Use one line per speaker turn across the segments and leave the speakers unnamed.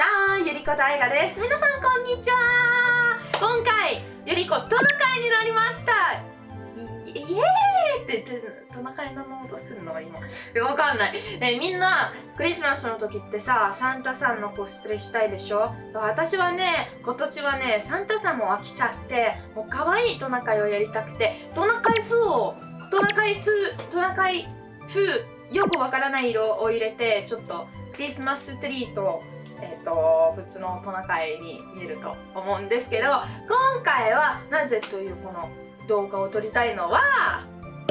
じゃんゆりこ大河です。皆さんこんにちは。今回ゆりこトナカイになりました。イエーイってトナカイのノードするの？今。わかんない、えみんなクリスマスの時ってさサンタさんのコスプレしたいでしょ？私はね今年はねサンタさんも飽きちゃってもう可愛いトナカイをやりたくて。トナカイ風をトナカイ風トナカイ風よくわからない色を入れてちょっとクリスマスツリーとえーと、普通のトナカイに見えると思うんですけど今回はなぜというこの動画を撮りたいのは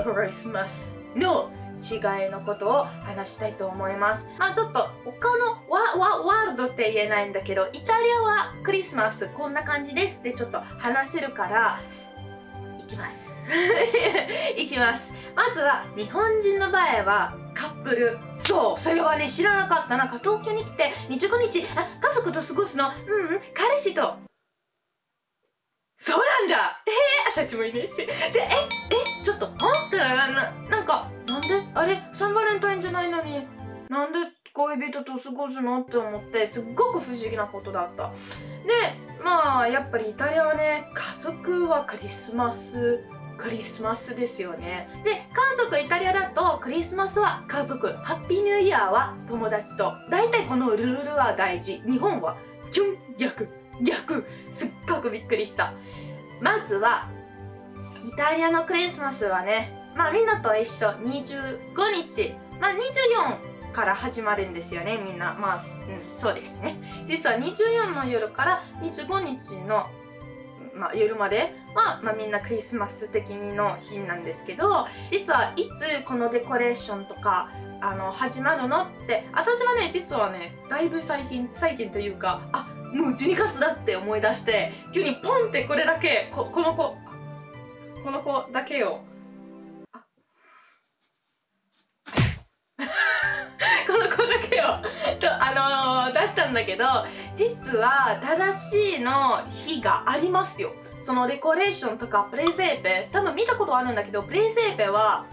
クリスマスの違いのことを話したいと思います。まあちょっと他のワワワールドって言えないんだけどイタリアはクリスマスこんな感じですってちょっと話せるからいきます。いきます。まずは日本人の場合はカップル。そうそれはね知らなかったな。んか東京に来て25日あ家族と過ごすの。うんうん彼氏と。そうなんだ。えー、私もいねし。でええちょっと待ってななんかなんで？あれサンバレンタインじゃないのに。なんで恋人と過ごすの？って思ってすっごく不思議なことだった。でまあやっぱりイタリアはね家族はクリスマス。クリスマスですよね。で家族イタリアだとクリスマスは家族ハッピーニューイヤーは友達と。大体このルールは大事。日本はキュン逆逆すっごくびっくりした。まずはイタリアのクリスマスはねまあみんなと一緒。25日。まあ24から始まるんですよねみんな。まあ、うん、そうですね。実は24の夜から25日のまあ、夜までは、まあ、みんなクリスマス的にの日なんですけど実はいつこのデコレーションとかあの始まるのって私はね実はねだいぶ最近最近というかあもう12月だって思い出して急にポンってこれだけここの子この子だけをだけをとあのー、出したんだけど実は正しいの日がありますよ。そのデコレーションとかプレゼーペ多分見たことあるんだけどプレゼーペは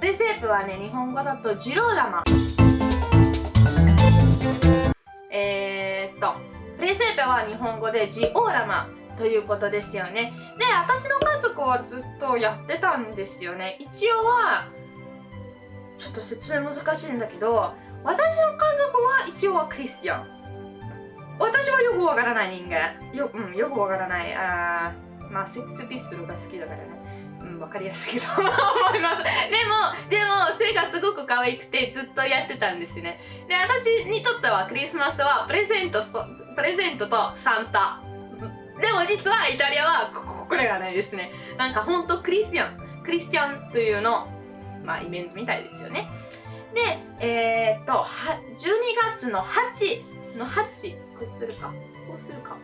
プレゼープはね日本語だとジローラマ。えー、っとプレゼーペは日本語でジオーラマ。ということですよね。で私の家族はずっとやってたんですよね。一応はちょっと説明難しいんだけど私の家族は一応はクリスチャン。私はよくわからない人間。よ,、うん、よくわからない。あまあセックスピストルが好きだからね。うん、分かりやすいけど。思います。でもでも背がすごく可愛くてずっとやってたんですね。で私にとってはクリスマスはプレゼントプレゼントとサンタ。でも実はイタリアはここれがないですね。なんかほんとクリスチャンクリスチャンというのまあイベントみたいですよね。でえー、っと12月の8の8こうするか。こうするか。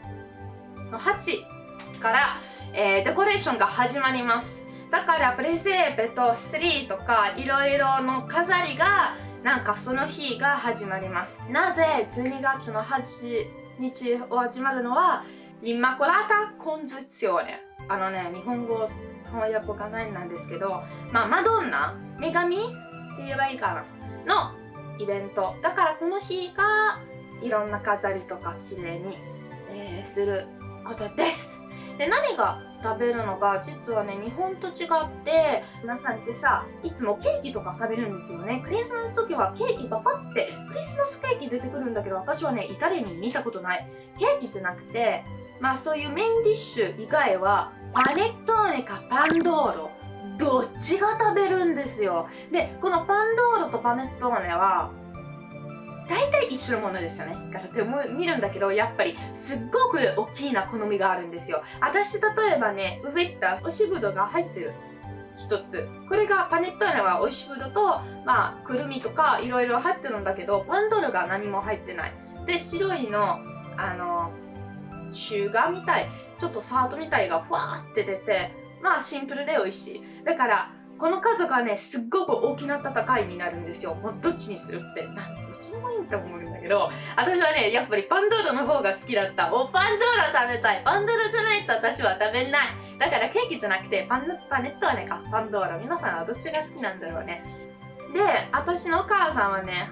の8から、えー、デコレーションが始まります。だからプレゼーペとスリーとかいろいろの飾りがなんかその日が始まります。なぜ12月の8日を始まるのはインマコラタコンズツィオネあのね日本語翻訳がないなんですけどまあマドンナ女神って言えばいいかな。のイベント。だからこの日がいろんな飾りとか綺麗に、えー、することです。で何が食べるのが実はね日本と違って皆さんってさいつもケーキとか食べるんですよね。クリスマス時はケーキパパってクリスマスケーキ出てくるんだけど私はねイタリアに見たことない。ケーキじゃなくてまあそういうメインディッシュ以外はパネットーネかパンドーロどっちが食べるんですよでこのパンドーロとパネットーネは大体一緒のものですよね。からって見るんだけど、やっぱりすっごく大きいな好みがあるんですよ。私、例えばね、ウェッタ、おしぶどが入ってる一つ。これがパネットーネはおいしぶどと、まあ、くるみとかいろいろ入ってるんだけど、パンドルが何も入ってない。で、白いの、あの、シュガーみたい、ちょっとサートみたいがふわーって出て、まあシンプルで美味しい。だから、この家族はねすっごく大きな戦いになるんですよ。もうどっちにするって。なんどっちでもいいと思うんだけど。私はねやっぱりパンドーラの方が好きだった。おパンドーラ食べたい。パンドーラじゃないと私は食べない。だからケーキじゃなくてパンパネットはねかパンドーラ。皆さんはどっちが好きなんだろうね。で私のお母さんはね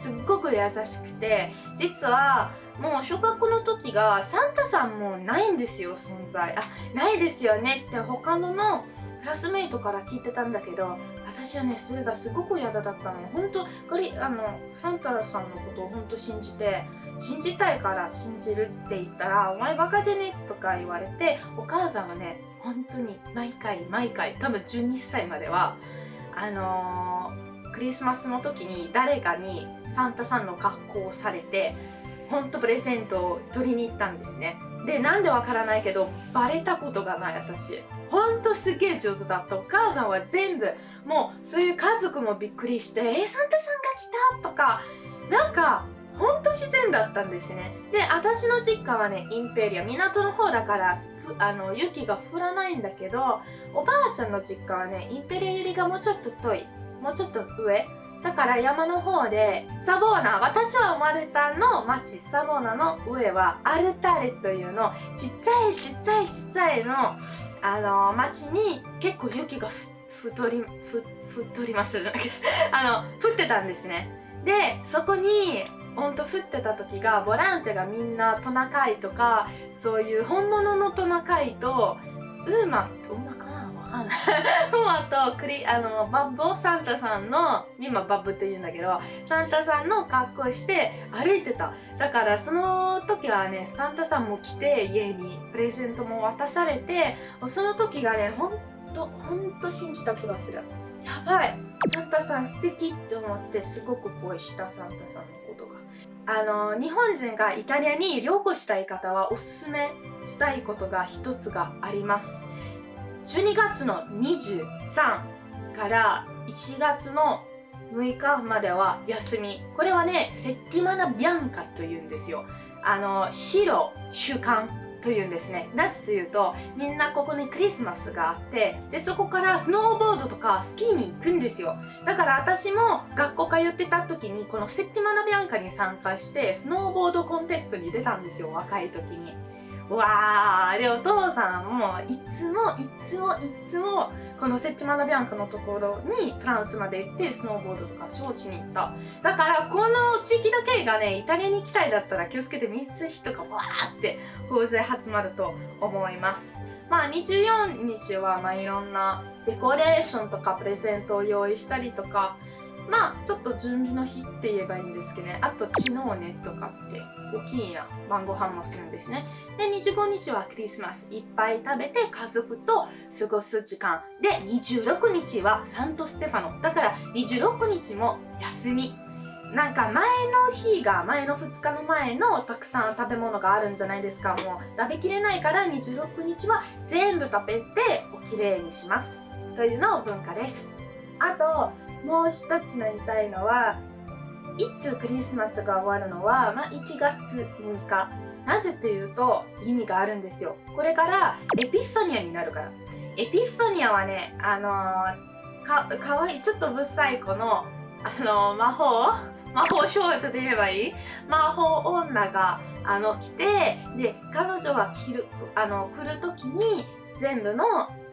すっごく優しくて実はもう小学校の時がサンタさんもないんですよ存在あないですよねって他ののクラスメイトから聞いてたんだけど私はねそれがすごく嫌だったの本当これあのサンタさんのことを本当信じて信じたいから信じるって言ったら「お前バカじゃね?」とか言われてお母さんはね本当に毎回毎回多分12歳まではあのー、クリスマスの時に誰かにサンタさんの格好をされて本当プレゼントを取りに行ったんですね。でなんでわからないけどバレたことがない私。ほんとすげえ上手だった。お母さんは全部もうそういう家族もびっくりして「えサンタさんが来た!」とか。なんかほんと自然だったんですね。で私の実家はねインペリア港の方だからあの雪が降らないんだけどおばあちゃんの実家はねインペリアよりがもうちょっと遠い。もうちょっと上。だから山の方でサボーナ私は生まれたの町サボーナの上はアルタレというのちっちゃいちっちゃいちっちゃいのあの町に結構雪が太り太りました。じゃなくて あの降ってたんですね。でそこにほんと降ってた時がボランティアがみんなトナカイとかそういう本物のトナカイとウーマウーママとクリあのバッボサンタさんの今バッブって言うんだけどサンタさんの格好して歩いてた。だからその時はねサンタさんも来て家にプレゼントも渡されてその時がねほんとほんと信じた気がする。やばい。サンタさん素敵って思ってすごく恋したサンタさんのことが。あの日本人がイタリアに旅行したい方はおすすめしたいことが一つがあります。12月の23から1月の6日までは休み。これはねセッティマナ・ビャンカというんですよ。あの白週間というんですね。なぜというとみんなここにクリスマスがあってでそこからスノーボードとかスキーに行くんですよ。だから私も学校通ってた時にこのセッティマナ・ビャンカに参加してスノーボードコンテストに出たんですよ若い時に。わーでお父さんもいつもいつもいつもこのセッチマナビアンカのところにフランスまで行ってスノーボードとかショーしに行った。だからこの地域だけがねイタリアに行きたいだったら気をつけて三つ人がわーって大勢集まると思います。まあ24日はまあいろんなデコレーションとかプレゼントを用意したりとかまあちょっと準備の日って言えばいいんですけどね。あと昨日ねとかって大きいな晩ご飯もするんですね。で25日はクリスマス。いっぱい食べて家族と過ごす時間。で26日はサントステファノ。だから26日も休み。なんか前の日が前の2日の前のたくさん食べ物があるんじゃないですか。もう食べきれないから26日は全部食べておきれいにします。というのを文化です。あともう一つ言いたいのはいつクリスマスが終わるのは、まあ、1月6日。なぜというと意味があるんですよ。これからエピファニアになるから。エピファニアはねあのー、かかわいいちょっとぶっさい子のあのー、魔法？魔法少女で言えばいい？魔法女があの来てで彼女が来るあの来る時に全部の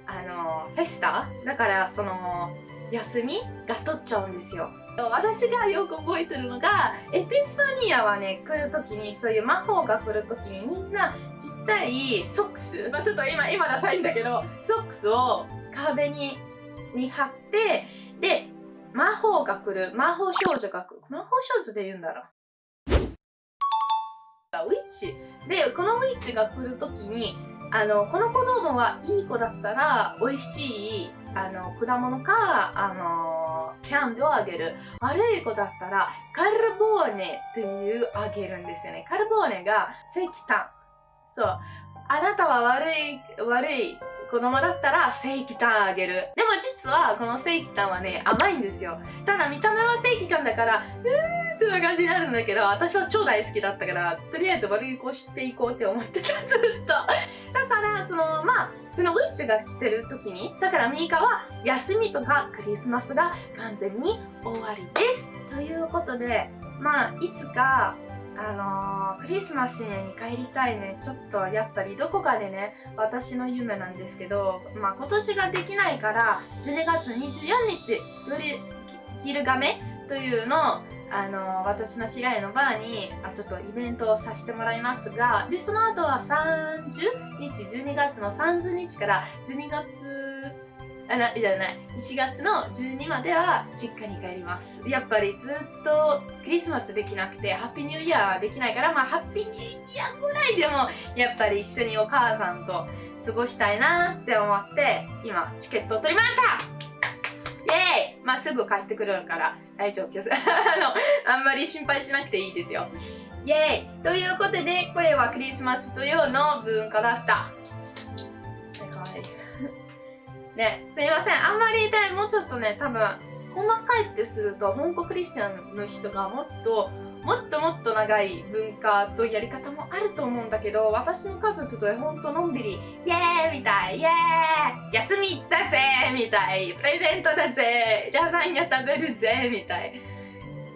あのフェスタ？だからその休みが取っちゃうんですよ。私がよく覚えてるのがエピファニアはね来る時にそういう魔法が来る時にみんなちっちゃいソックス、まあ、ちょっと今今ダサいんだけどソックスを壁にに貼ってで魔法が来る魔法少女が来る。魔法少女で言うんだろウィッチ。でこのウィッチが来る時にあのこの子供はいい子だったら美味しいあの果物かあのキャンディをあげる。悪い子だったらカルボーネっていうあげるんですよね。カルボーネが石炭。そう。あなたは悪い悪い子供だったら正規タンあげる。でも実はこの正規タンはね甘いんですよ。ただ見た目は正規感だからうーってな感じになるんだけど私は超大好きだったからとりあえず悪い子知っていこうって思ってたずっと。だからそのまあそのうちが来てる時にだからミーカは休みとかクリスマスが完全に終わりです。ということでまあいつかあのー、クリスマスに帰りたいね。ちょっとやっぱりどこかでね、私の夢なんですけど、まあ今年ができないから、12月24日、ギルガメというのを、あの、私の知り合いのバーにあちょっとイベントをさせてもらいますが、で、その後は30日、12月の30日から12月あなじゃない。1月の12までは実家に帰ります。やっぱりずっとクリスマスできなくてハッピーニューイヤーはできないからまあハッピーニューイヤーぐらいでもやっぱり一緒にお母さんと過ごしたいなって思って今チケットを取りました。イエーイ！まあすぐ帰ってくるから大丈夫です。あのあんまり心配しなくていいですよ。イエーイ！ということでこれはクリスマスというの文化だした。ね、すいません。あんまりでもうちょっとね、多分、細かいってすると、香港クリスチャンの人がもっと、もっともっと長い文化とやり方もあると思うんだけど、私の家族とほんとのんびり、イエーイみたい、イエーイ休みだぜみたい、プレゼントだぜラザニア食べるぜみたい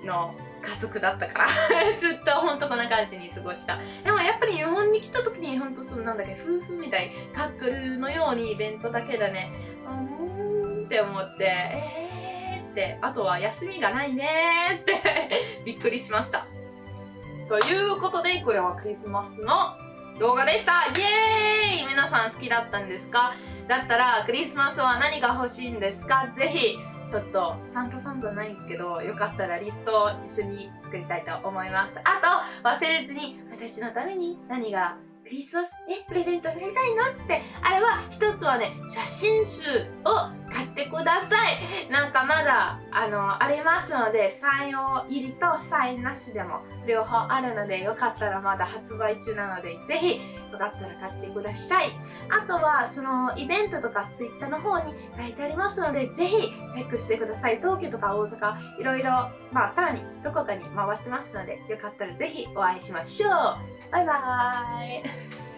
の家族だったから。ずっとほんとこんな感じに過ごした。でもやっぱり日本に来た時にほんとそのなんだっけ夫婦みたい。カップルのようにイベントだけでね。うんって思ってえーってあとは休みがないねって びっくりしました。ということでこれはクリスマスの動画でした。イエーイ！皆さん好きだったんですか？だったらクリスマスは何が欲しいんですか？ぜひちょっとサンタさんじゃないけどよかったらリストを一緒に作りたいと思います。あと忘れずに私のために何がリスマスえプレゼントくれたいのって。あれは一つはね写真集を買ってください。なんかまだあのありますのでサイン入りとサインなしでも両方あるのでよかったらまだ発売中なのでぜひよかったら買ってください。あとはそのイベントとかツイッターの方に書いてありますのでぜひチェックしてください。東京とか大阪いろいろまあたまにどこかに回ってますのでよかったらぜひお会いしましょう。バイバーイ。